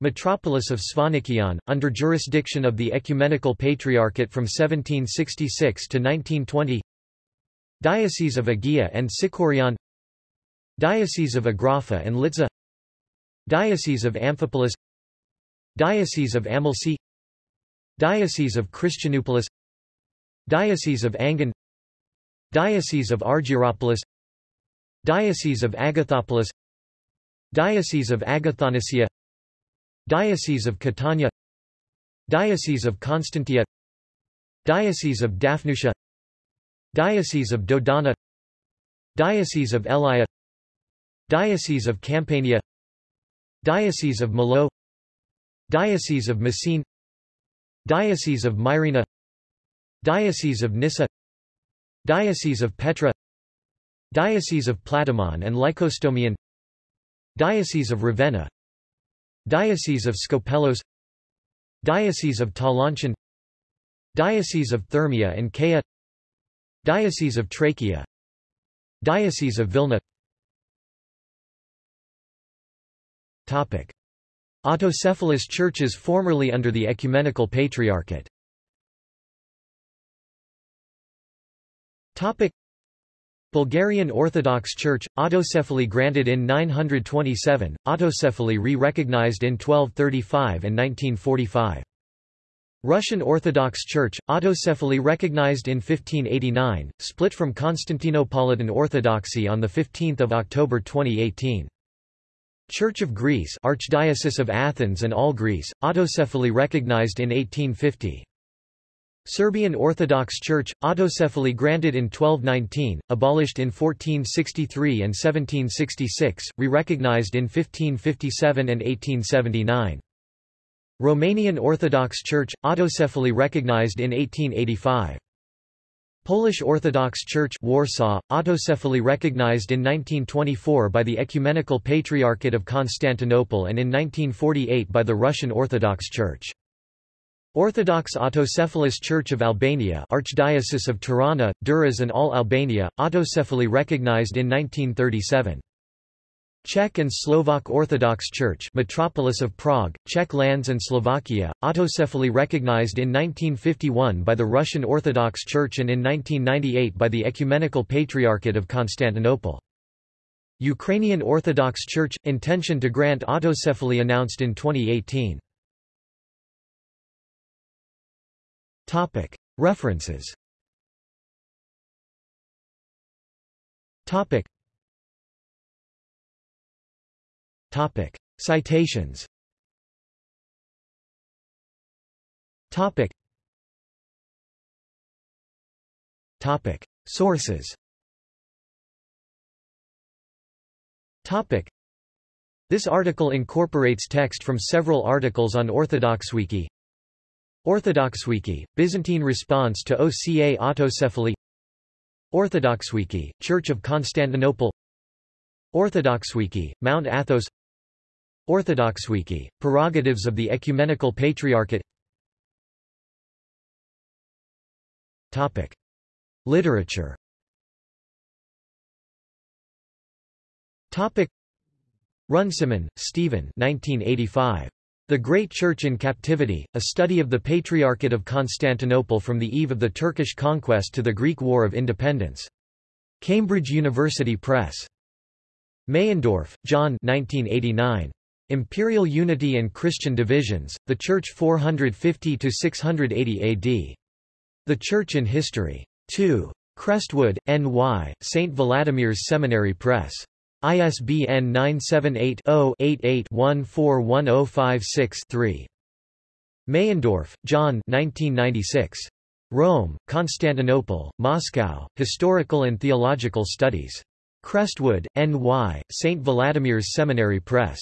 Metropolis of Svanikion, under jurisdiction of the Ecumenical Patriarchate from 1766 to 1920 Diocese of Agia and Sikorion Diocese of Agrafa and Litza Diocese of Amphipolis Diocese of Amalfi Diocese of Christianopolis Diocese of Angan Diocese of Argyropolis Diocese of Agathopolis Diocese of Agathonicia Diocese of Catania Diocese of Constantia Diocese of Daphnusia Diocese of Dodona Diocese of Elia Diocese of Campania Diocese of Malo Diocese of Messine Diocese of Myrina Diocese of Nissa Diocese of Petra Diocese of Platamon and Lycostomian Diocese of Ravenna Diocese of Skopelos Diocese of Talanchan Diocese of Thermia and Kea Diocese of Trachea Diocese of Vilna Topic. Autocephalous churches formerly under the Ecumenical Patriarchate Topic. Bulgarian Orthodox Church, autocephaly granted in 927, autocephaly re-recognized in 1235 and 1945. Russian Orthodox Church, autocephaly recognized in 1589, split from Constantinopolitan Orthodoxy on 15 October 2018. Church of Greece Archdiocese of Athens and all Greece, autocephaly recognized in 1850. Serbian Orthodox Church, autocephaly granted in 1219, abolished in 1463 and 1766, re-recognized in 1557 and 1879. Romanian Orthodox Church, autocephaly recognized in 1885. Polish Orthodox Church Warsaw, autocephaly recognized in 1924 by the Ecumenical Patriarchate of Constantinople and in 1948 by the Russian Orthodox Church. Orthodox Autocephalous Church of Albania Archdiocese of Tirana, Durrës and all Albania, autocephaly recognized in 1937. Czech and Slovak Orthodox Church Metropolis of Prague, Czech lands and Slovakia, autocephaly recognized in 1951 by the Russian Orthodox Church and in 1998 by the Ecumenical Patriarchate of Constantinople. Ukrainian Orthodox Church – intention to grant autocephaly announced in 2018. Topic. References Topic. Citations Topic. Topic. Sources Topic. This article incorporates text from several articles on OrthodoxWiki. OrthodoxWiki, Byzantine response to OCA autocephaly OrthodoxWiki, Church of Constantinople OrthodoxWiki, Mount Athos OrthodoxWiki, Prerogatives of the Ecumenical Patriarchate Topic. Literature Topic. Runciman, Stephen 1985. The Great Church in Captivity, a study of the Patriarchate of Constantinople from the eve of the Turkish conquest to the Greek War of Independence. Cambridge University Press. Meyendorff, John 1989. Imperial Unity and Christian Divisions, The Church 450–680 AD. The Church in History. 2. Crestwood, N.Y., St. Vladimir's Seminary Press. ISBN 978-0-88-141056-3. Meyendorff, John 1996. Rome, Constantinople, Moscow, Historical and Theological Studies. Crestwood, N.Y., St. Vladimir's Seminary Press.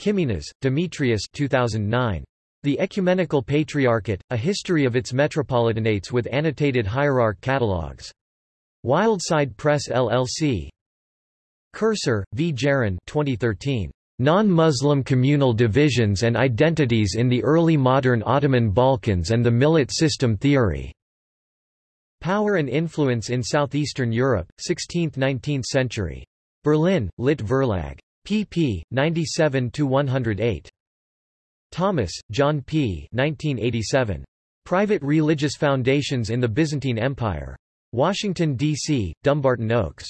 Kiminas, Demetrius 2009. The Ecumenical Patriarchate, A History of its Metropolitanates with Annotated Hierarch Catalogues. Wildside Press LLC. Kursar, V. Jaron 2013. Non-Muslim communal divisions and identities in the early modern Ottoman Balkans and the Millet system theory. Power and influence in southeastern Europe, 16th–19th century. Berlin, Lit Verlag. Pp. 97–108. Thomas, John P. 1987. Private Religious Foundations in the Byzantine Empire. Washington, D.C., Dumbarton Oaks.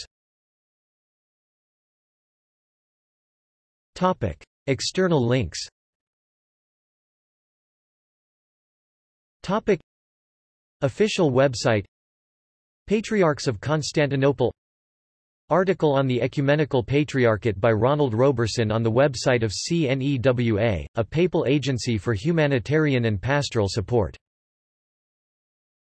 Topic. External links Topic. Official website Patriarchs of Constantinople Article on the Ecumenical Patriarchate by Ronald Roberson on the website of CNEWA, a papal agency for humanitarian and pastoral support